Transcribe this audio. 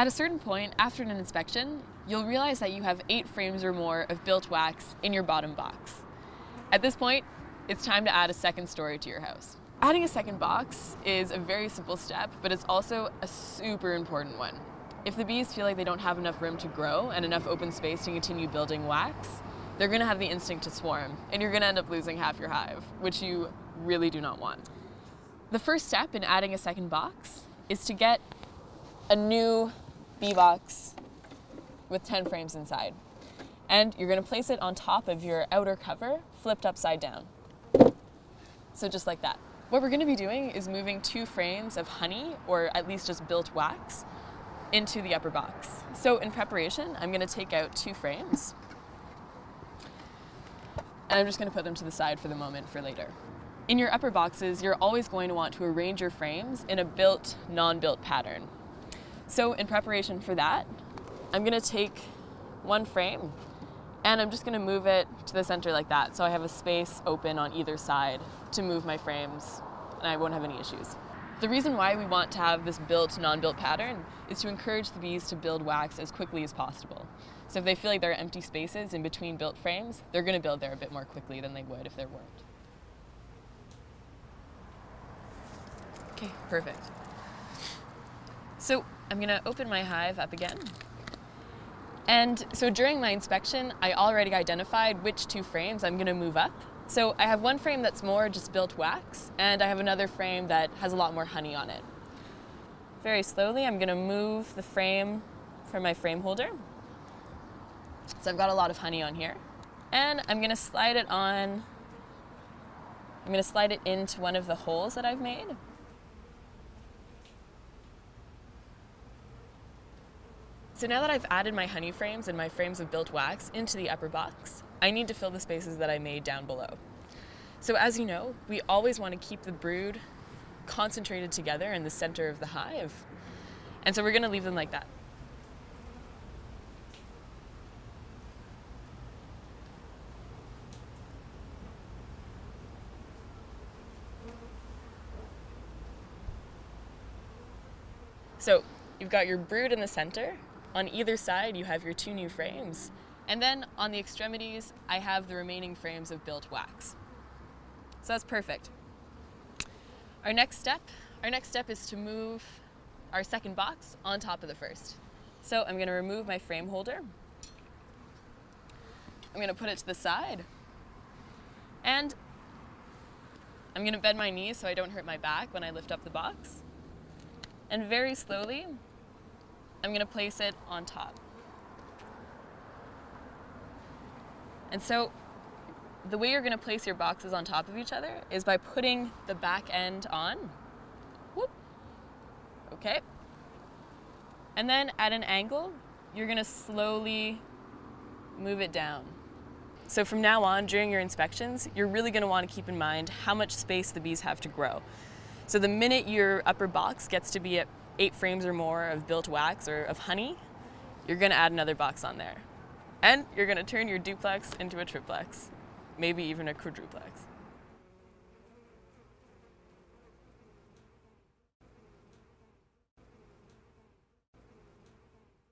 At a certain point, after an inspection, you'll realize that you have eight frames or more of built wax in your bottom box. At this point, it's time to add a second story to your house. Adding a second box is a very simple step, but it's also a super important one. If the bees feel like they don't have enough room to grow and enough open space to continue building wax, they're gonna have the instinct to swarm, and you're gonna end up losing half your hive, which you really do not want. The first step in adding a second box is to get a new bee box with 10 frames inside. And you're gonna place it on top of your outer cover, flipped upside down. So just like that. What we're gonna be doing is moving two frames of honey, or at least just built wax, into the upper box. So in preparation, I'm gonna take out two frames, and I'm just gonna put them to the side for the moment for later. In your upper boxes, you're always going to want to arrange your frames in a built, non-built pattern. So in preparation for that, I'm gonna take one frame and I'm just gonna move it to the center like that so I have a space open on either side to move my frames and I won't have any issues. The reason why we want to have this built, non-built pattern is to encourage the bees to build wax as quickly as possible. So if they feel like there are empty spaces in between built frames, they're going to build there a bit more quickly than they would if there weren't. Okay, perfect. So I'm going to open my hive up again. And so during my inspection, I already identified which two frames I'm going to move up so I have one frame that's more just built wax, and I have another frame that has a lot more honey on it. Very slowly, I'm gonna move the frame from my frame holder. So I've got a lot of honey on here. And I'm gonna slide it on, I'm gonna slide it into one of the holes that I've made. So now that I've added my honey frames and my frames of built wax into the upper box, I need to fill the spaces that I made down below. So as you know, we always want to keep the brood concentrated together in the center of the hive. And so we're going to leave them like that. So you've got your brood in the center. On either side, you have your two new frames. And then on the extremities, I have the remaining frames of built wax. So that's perfect. Our next step, our next step is to move our second box on top of the first. So I'm gonna remove my frame holder. I'm gonna put it to the side. And I'm gonna bend my knees so I don't hurt my back when I lift up the box. And very slowly, I'm gonna place it on top. And so the way you're gonna place your boxes on top of each other is by putting the back end on. Whoop. Okay. And then at an angle, you're gonna slowly move it down. So from now on, during your inspections, you're really gonna wanna keep in mind how much space the bees have to grow. So the minute your upper box gets to be at eight frames or more of built wax or of honey, you're gonna add another box on there. And you're gonna turn your duplex into a triplex, maybe even a quadruplex.